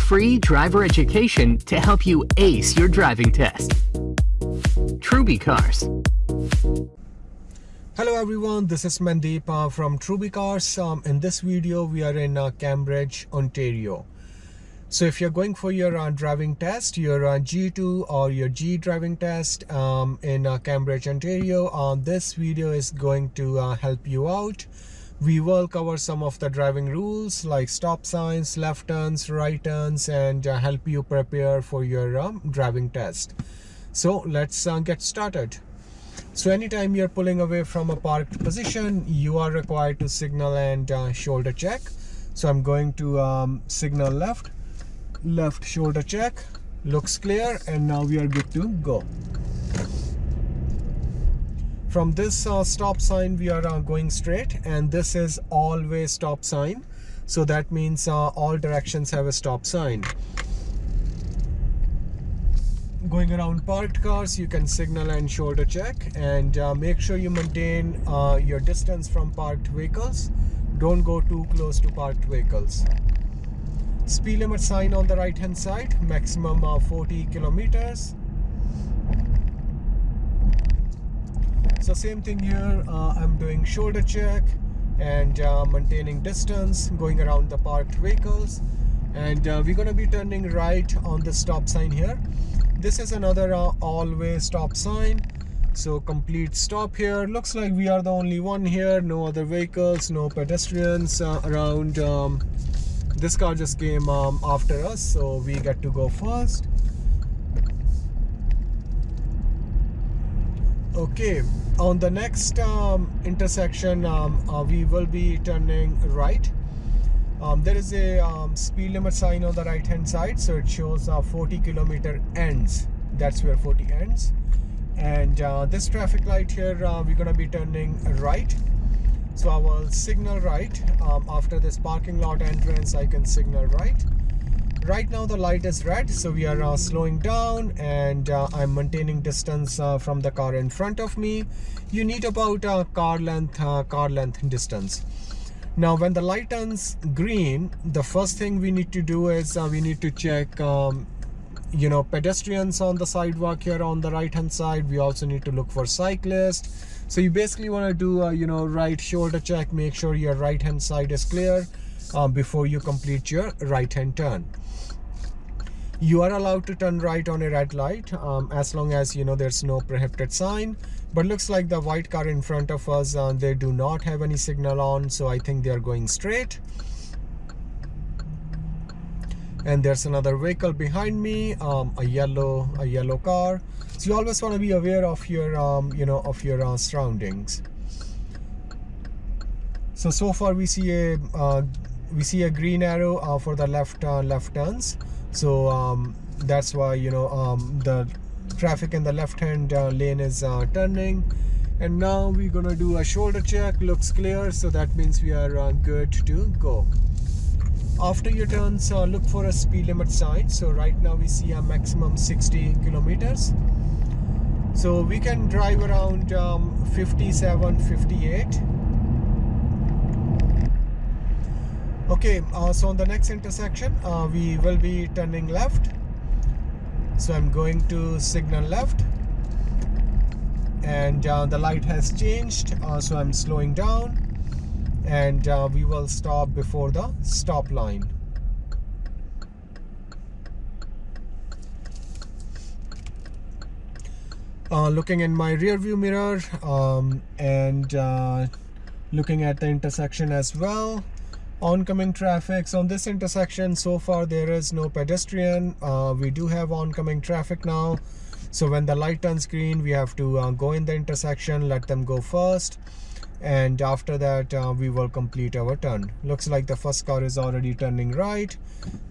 Free driver education to help you ace your driving test. Truby Cars. Hello everyone, this is Mandeep uh, from Truby Cars. Um, in this video, we are in uh, Cambridge, Ontario. So if you're going for your uh, driving test, your uh, G2 or your G driving test um, in uh, Cambridge, Ontario, uh, this video is going to help you out. We will cover some of the driving rules like stop signs, left turns, right turns, and uh, help you prepare for your um, driving test. So let's get started. So anytime you're pulling away from a parked position, you are required to signal and shoulder check. So I'm going to um, signal left left shoulder check looks clear and now we are good to go from this uh, stop sign we are uh, going straight and this is all-way stop sign. So that means uh, all directions have a stop sign. Going around parked cars you can signal and shoulder check and uh, make sure you maintain uh, your distance from parked vehicles. Don't go too close to parked vehicles. Speed limit sign on the right hand side maximum of 40 kilometers so same thing here uh, i'm doing shoulder check and uh, maintaining distance going around the parked vehicles. And uh, we're going to be turning right on the stop sign here. This is another all-way stop sign. So complete stop here. Looks like we are the only one here. No other vehicles no pedestrians uh, around. Um, this car just came um, after us so we get to go first okay on the next um, intersection um, uh, we will be turning right. Um, there is a um, speed limit sign on the right hand side so it shows uh, 40 kilometer ends. That's where 40 ends. And uh, this traffic light here uh, we're gonna be turning right. So I will signal right. Um, after this parking lot entrance I can signal right right now the light is red so we are uh, slowing down and uh, I'm maintaining distance uh, from the car in front of me. You need about a car length uh, car length distance. Now when the light turns green the first thing we need to do is uh, we need to check um, you know pedestrians on the sidewalk here on the right hand side. We also need to look for cyclists. So you basically want to do a you know right shoulder check make sure your right hand side is clear um, before you complete your right hand turn. You are allowed to turn right on a red light um, as long as you know there's no prohibited sign. But looks like the white car in front of us uh, they do not have any signal on so I think they are going straight. And there's another vehicle behind me um, a yellow a yellow car. So you always want to be aware of your um, you know of your uh, surroundings. So so far we see a uh, we see a green arrow uh, for the left uh, left turns. So um, that's why you know um, the traffic in the left hand uh, lane is uh, turning. And now we're gonna do a shoulder check. Looks clear. So that means we are good to go. After your turns uh, look for a speed limit sign. So right now we see a maximum 60 kilometers. So we can drive around um, 57 58 okay uh, so on the next intersection uh, we will be turning left. So I'm going to signal left. And uh, the light has changed uh, so I'm slowing down. And uh, we will stop before the stop line. Uh, looking in my rear view mirror um, and looking at the intersection as well oncoming traffic so on this intersection so far there is no pedestrian. Uh, we do have oncoming traffic now. So when the light turns green we have to uh, go in the intersection let them go first. And after that uh, we will complete our turn. Looks like the first car is already turning right.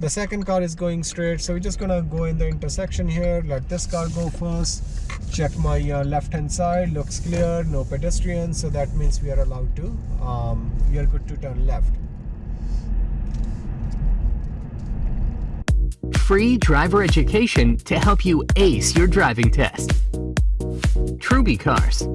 The second car is going straight. So we're just gonna go in the intersection here. Let this car go first. Check my uh, left hand side. Looks clear. No pedestrians. So that means we are allowed to um, we are good to turn left free driver education to help you ace your driving test. Truby Cars